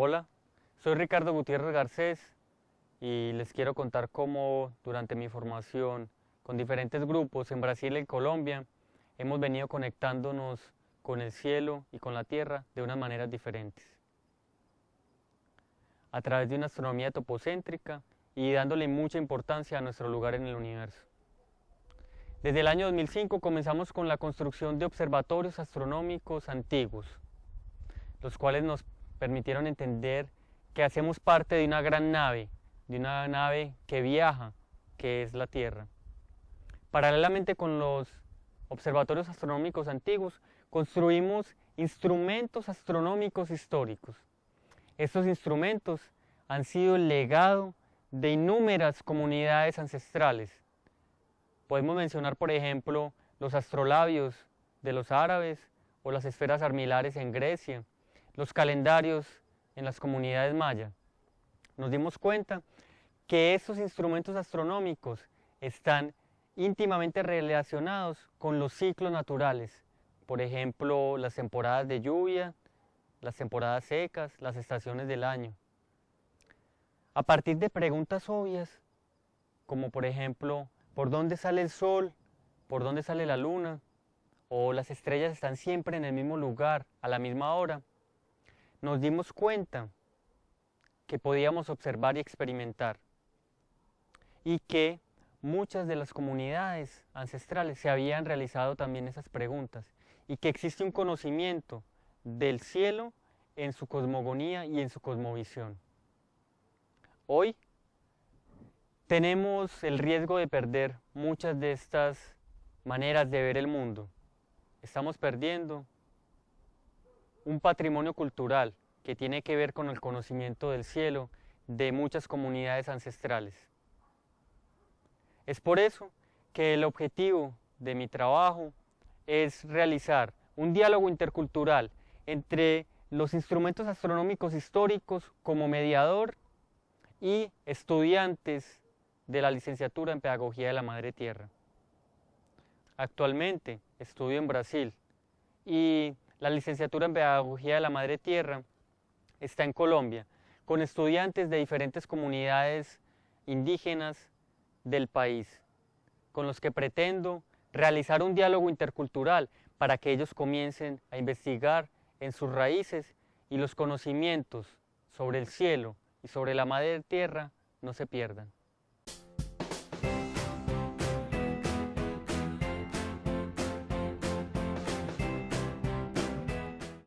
Hola, soy Ricardo Gutiérrez Garcés y les quiero contar cómo durante mi formación con diferentes grupos en Brasil y Colombia hemos venido conectándonos con el cielo y con la tierra de unas maneras diferentes. A través de una astronomía topocéntrica y dándole mucha importancia a nuestro lugar en el universo. Desde el año 2005 comenzamos con la construcción de observatorios astronómicos antiguos, los cuales nos permitieron entender que hacemos parte de una gran nave, de una nave que viaja, que es la Tierra. Paralelamente con los observatorios astronómicos antiguos, construimos instrumentos astronómicos históricos. Estos instrumentos han sido el legado de innumerables comunidades ancestrales, Podemos mencionar, por ejemplo, los astrolabios de los árabes o las esferas armilares en Grecia, los calendarios en las comunidades mayas. Nos dimos cuenta que estos instrumentos astronómicos están íntimamente relacionados con los ciclos naturales, por ejemplo, las temporadas de lluvia, las temporadas secas, las estaciones del año. A partir de preguntas obvias, como por ejemplo, por dónde sale el sol, por dónde sale la luna, o las estrellas están siempre en el mismo lugar, a la misma hora, nos dimos cuenta que podíamos observar y experimentar y que muchas de las comunidades ancestrales se habían realizado también esas preguntas y que existe un conocimiento del cielo en su cosmogonía y en su cosmovisión. Hoy tenemos el riesgo de perder muchas de estas maneras de ver el mundo. Estamos perdiendo un patrimonio cultural que tiene que ver con el conocimiento del cielo de muchas comunidades ancestrales. Es por eso que el objetivo de mi trabajo es realizar un diálogo intercultural entre los instrumentos astronómicos históricos como mediador y estudiantes de la licenciatura en Pedagogía de la Madre Tierra. Actualmente estudio en Brasil y la licenciatura en Pedagogía de la Madre Tierra está en Colombia, con estudiantes de diferentes comunidades indígenas del país, con los que pretendo realizar un diálogo intercultural para que ellos comiencen a investigar en sus raíces y los conocimientos sobre el cielo y sobre la madre tierra no se pierdan.